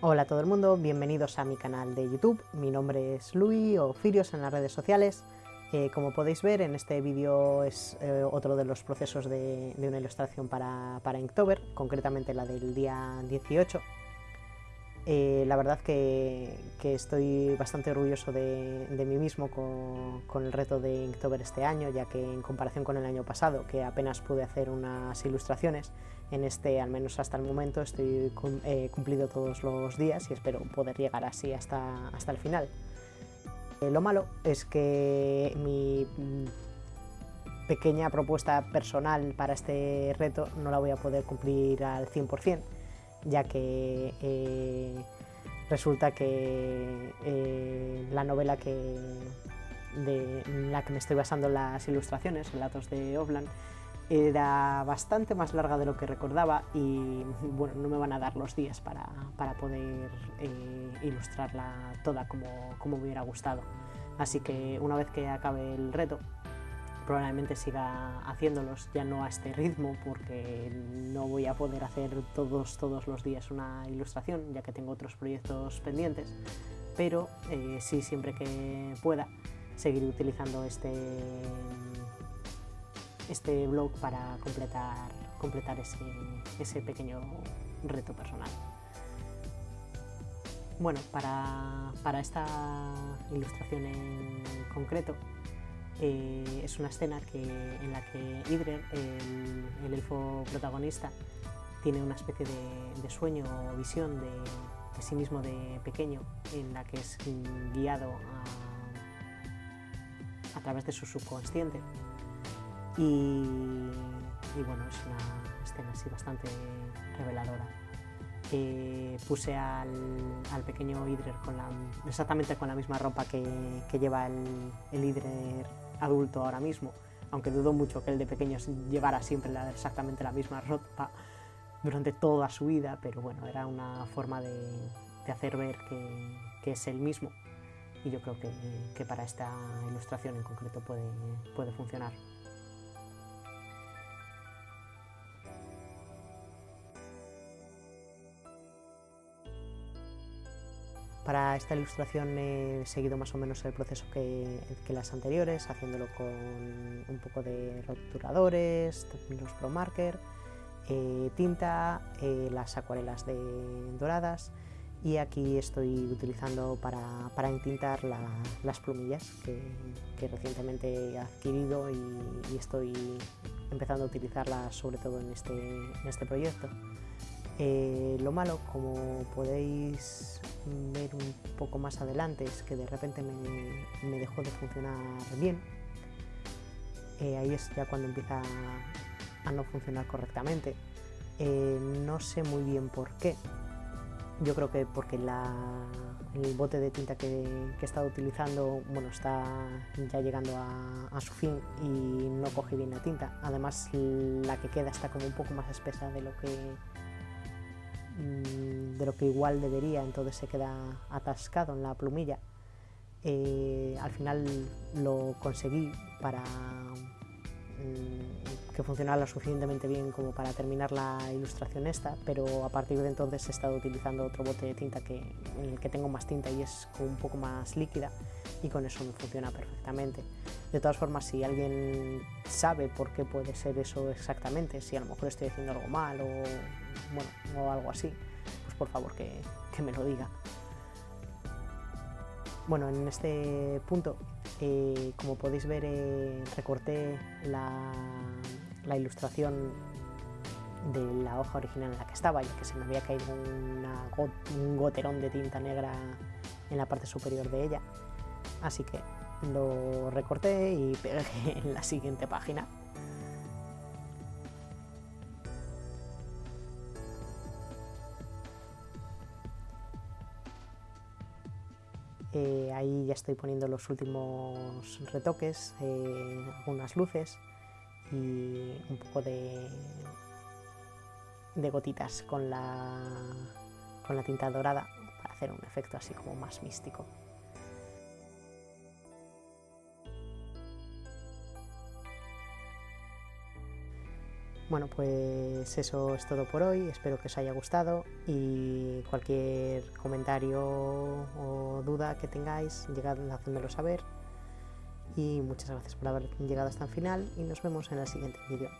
Hola a todo el mundo, bienvenidos a mi canal de YouTube. Mi nombre es Luis o Firios en las redes sociales. Eh, como podéis ver, en este vídeo es eh, otro de los procesos de, una ilustración para, para, Inktober, concretamente la del día 18. Eh, la verdad que, estoy bastante orgulloso de, mí mismo con, el reto de Inktober este año, ya que en comparación con el año pasado, que apenas pude hacer unas ilustraciones, en este, al menos hasta el momento, estoy cumplido todos los días y espero poder llegar así hasta, hasta el final. Eh, lo malo es que mi pequeña propuesta personal para este reto no la voy a poder cumplir al 100%, ya que eh, resulta que eh, la novela que, de la que me estoy basando en las ilustraciones, Relatos de Oblan, era bastante más larga de lo que recordaba y bueno, no me van a dar los días para, para poder eh, ilustrarla toda como, como me hubiera gustado. Así que una vez que acabe el reto, probablemente siga haciéndolos, ya no a este ritmo, porque no voy a poder hacer todos, todos los días una ilustración, ya que tengo otros proyectos pendientes, pero eh, sí siempre que pueda seguir utilizando este este blog para completar, completar ese, ese pequeño reto personal. Bueno, para, para esta ilustración en concreto eh, es una escena que, en la que Idrer, el, el, elfo protagonista, tiene una especie de, sueño o visión de, sí mismo de pequeño en la que es guiado a, través de su subconsciente y, bueno, es una escena así bastante reveladora. puse al, pequeño Idrer exactamente con la misma ropa que, lleva el, el adulto ahora mismo, aunque dudo mucho que el de pequeño llevara siempre exactamente la misma ropa durante toda su vida, pero bueno, era una forma de, hacer ver que, es el mismo y yo creo que, para esta ilustración en concreto puede funcionar. Para esta ilustración he seguido más o menos el proceso que, las anteriores, haciéndolo con un poco de roturadores, los Pro Marker, eh, tinta, eh, las acuarelas de doradas y aquí estoy utilizando para, para entintar las plumillas que, recientemente he adquirido y, estoy empezando a utilizarlas sobre todo en este, en este proyecto. Eh, lo malo, como podéis ver un poco más adelante, es que de repente me, dejó de funcionar bien. Eh, ahí es ya cuando empieza a no funcionar correctamente. Eh, no sé muy bien por qué. Yo creo que porque el bote de tinta que, he estado utilizando bueno, está ya llegando a, a, su fin y no coge bien la tinta. Además la que queda está como un poco más espesa de lo que de lo que igual debería, entonces se queda atascado en la plumilla. Eh, al final lo conseguí para mm, que funcionara lo suficientemente bien como para terminar la ilustración esta, pero a partir de entonces he estado utilizando otro bote de tinta que, en el que tengo más tinta y es un poco más líquida y con eso me funciona perfectamente. De todas formas, si alguien sabe por qué puede ser eso exactamente, si a lo mejor estoy haciendo algo mal o, bueno, o algo así, pues por favor que, me lo diga. Bueno, en este punto, eh, como podéis ver, eh, recorté la, ilustración de la hoja original en la que estaba, ya que se me había caído un goterón de tinta negra en la parte superior de ella. Así que lo recorté y pegué en la siguiente página. Eh, ahí ya estoy poniendo los últimos retoques, eh, algunas luces y un poco de, de gotitas con la, con la tinta dorada para hacer un efecto así como más místico. Bueno, pues eso es todo por hoy, espero que os haya gustado y cualquier comentario o duda que tengáis, llegad hacéndolo saber. Y muchas gracias por haber llegado hasta el final y nos vemos en el siguiente vídeo.